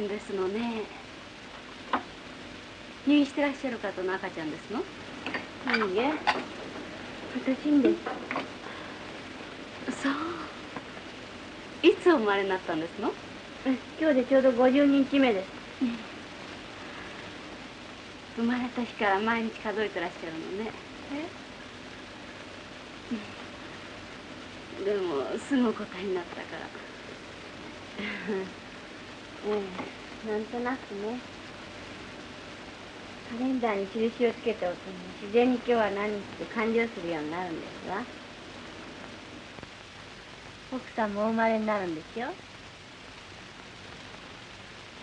ですのね。入院してらっしゃる方の赤ちゃんですの？いいえ。私んです。そう。いつお生まれになったんですの？今日でちょうど50日目です。生まれた日から毎日数えてらっしゃるのね。え？でもすぐ答えになったから うん。なんとなくね。カレンダーに印をつけておくと自然に今日は何日って完了するようになるんですわ。奥さんもお生まれになるんですよ。